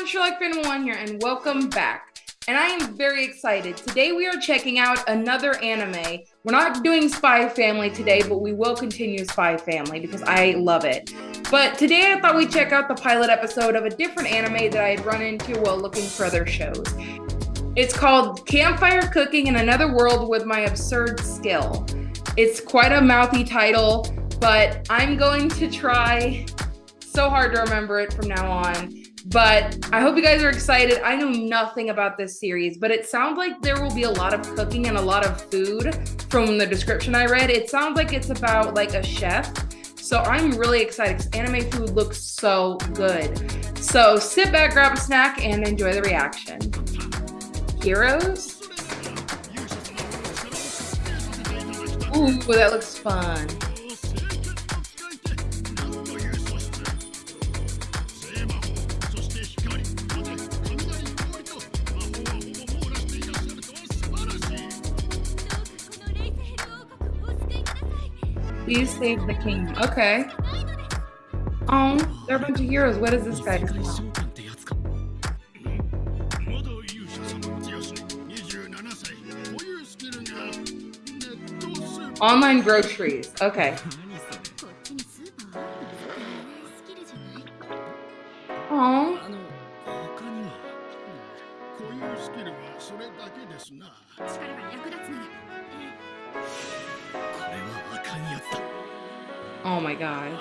everyone, Sherlock Phantom One here, and welcome back. And I am very excited. Today we are checking out another anime. We're not doing Spy Family today, but we will continue Spy Family because I love it. But today I thought we'd check out the pilot episode of a different anime that I had run into while looking for other shows. It's called Campfire Cooking in Another World with My Absurd Skill. It's quite a mouthy title, but I'm going to try so hard to remember it from now on. But I hope you guys are excited. I know nothing about this series, but it sounds like there will be a lot of cooking and a lot of food from the description I read. It sounds like it's about like a chef. So I'm really excited because anime food looks so good. So sit back, grab a snack, and enjoy the reaction. Heroes? Ooh, that looks fun. Please save the king. Okay. Um, oh, there are a bunch of heroes. What is this guy? Online groceries. Okay. Oh. Oh my god.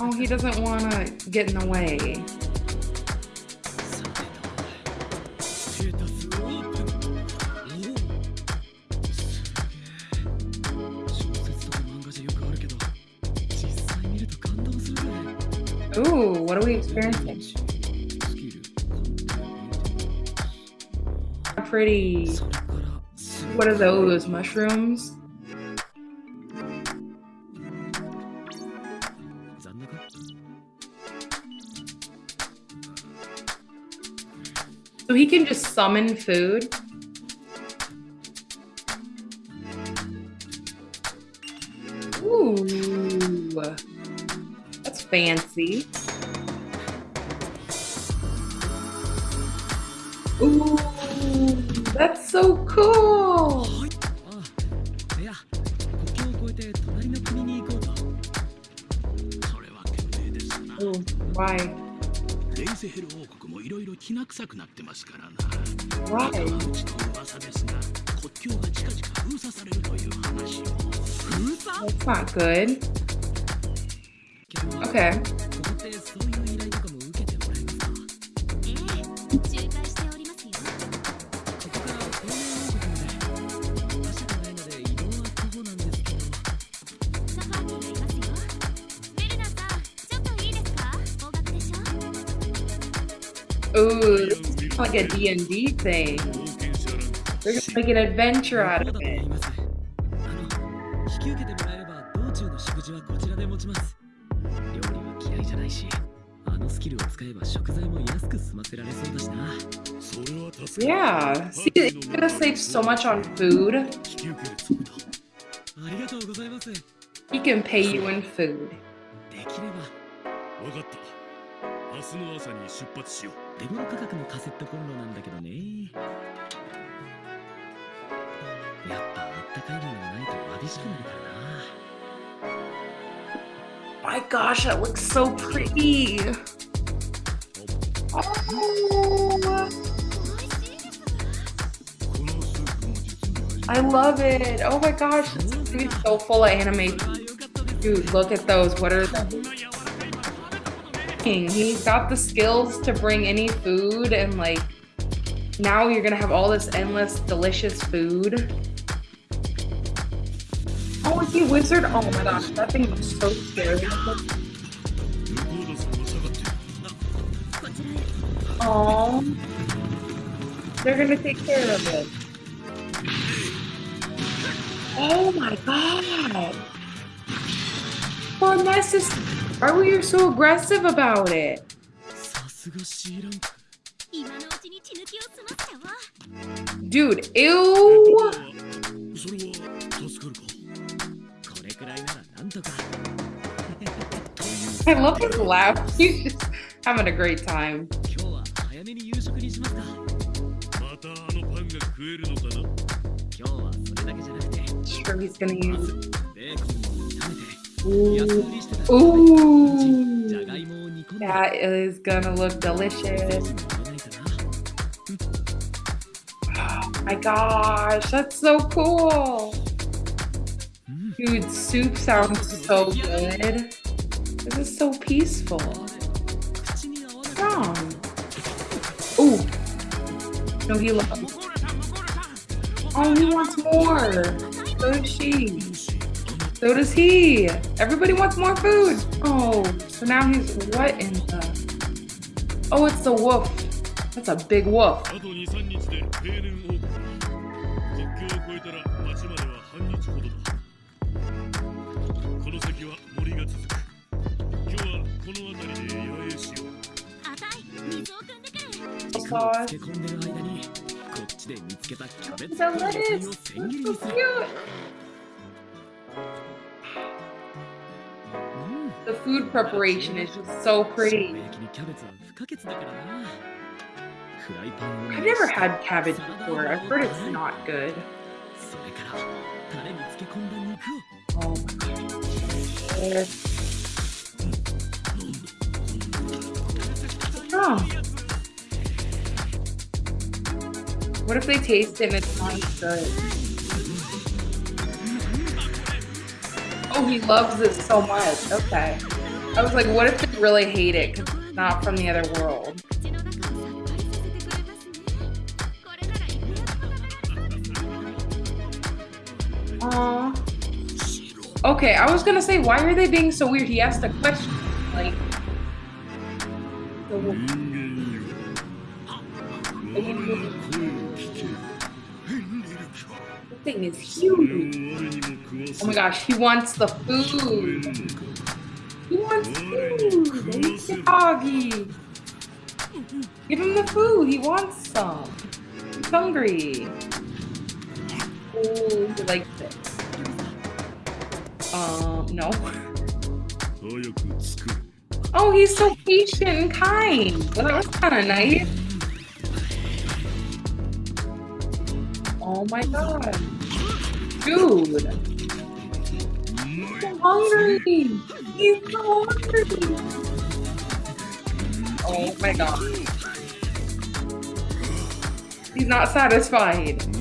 Oh, he doesn't want to get in the way. Ooh, what are we experiencing? Pretty. What are those? Mushrooms? So he can just summon food? Fancy. Ooh, that's so cool. Ooh, why? Why? That's not good. Okay. Ooh, this is like a D&D thing. They're gonna make an adventure out of it. Yeah, see, it's gonna save so much on food. He can pay you in food. 明日の朝に出発しよう。手頃価格のカセットコンロなんだけどね。やっぱあったかいものがないと眩しくなるからな。 My gosh, that looks so pretty. Oh. I love it. Oh my gosh, it's gonna be so full of anime. Dude, look at those. What are those? He's got the skills to bring any food and like now you're gonna have all this endless delicious food. Oh, he wizard? Oh my gosh, that thing was so scary. Oh, they're gonna take care of it. Oh my god! Well, that's just why were you so aggressive about it? Dude, ew. ならなんとか I love his laugh. He's just having a great time. 今日は早めに夕食にしますかまたあのパンが食えるのかな今日はそれだけじゃなくて Sure, he's gonna use. ベーコンを炒めて安 Ooh. 売りしてたじゃが Ooh. いもを煮込んで That is gonna look せ delicious. ずに食べないとな My gosh, that's so cool. Dude, soup sounds so good. This is so peaceful. Strong. Ooh. No, he loves. Oh, he wants more. So does she. So does he. Everybody wants more food. Oh, so now he's what in the? Oh, it's the wolf. That's a big wolf. この先は森が続く今日はこの辺りで野営しよう Sauce. 漬け込んでる間にこっちで見つけたキャベツ The っぽい野菜 lettuce. を千切り So にする cute. うん The food preparation is just so pretty. 焼きにキャベツは不可欠だからなフライパンを I've never had cabbage before. I've heard it's not good. それからタレに漬け込んだ肉を Oh my god. Wrong? What if they taste it and it's not good? Oh, he loves it so much. Okay. I was like, what if they really hate it because it's not from the other world? Aw. Okay, I was gonna say, why are they being so weird? He asked a question, like. The thing is huge. Oh my gosh, he wants the food. He wants food. He's doggy. Give him the food. He wants some. He's hungry. Oh, he likes it. Uh, no. Oh, he's so patient and kind. Well, that was kind of nice. Oh my god. Dude. He's so hungry. He's so hungry. Oh my god. He's not satisfied.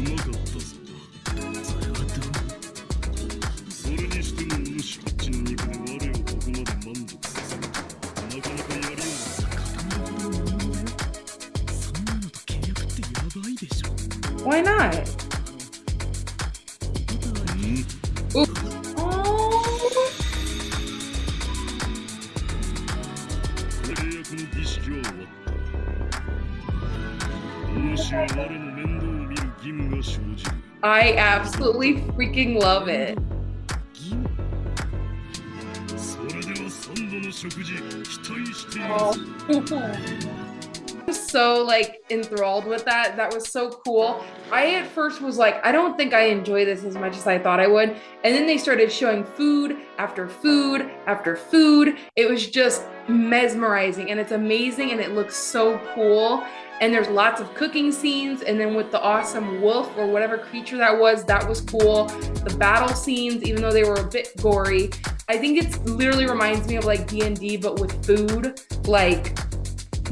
Why not? Mm-hmm. I absolutely freaking love it. Oh. so like enthralled with that. That was so cool. I at first was like, I don't think I enjoy this as much as I thought I would. And then they started showing food after food after food. It was just mesmerizing and it's amazing and it looks so cool. And there's lots of cooking scenes. And then with the awesome wolf or whatever creature that was, that was cool. The battle scenes, even though they were a bit gory, I think it literally reminds me of like D&D, but with food. Like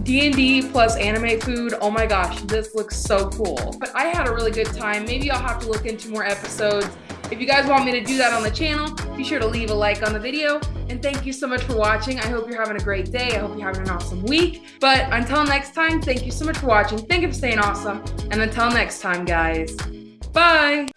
D&D plus anime food. Oh my gosh, this looks so cool. But I had a really good time. Maybe I'll have to look into more episodes. If you guys want me to do that on the channel, be sure to leave a like on the video. And thank you so much for watching. I hope you're having a great day. I hope you're having an awesome week. But until next time, thank you so much for watching. Thank you for staying awesome. And until next time, guys. Bye.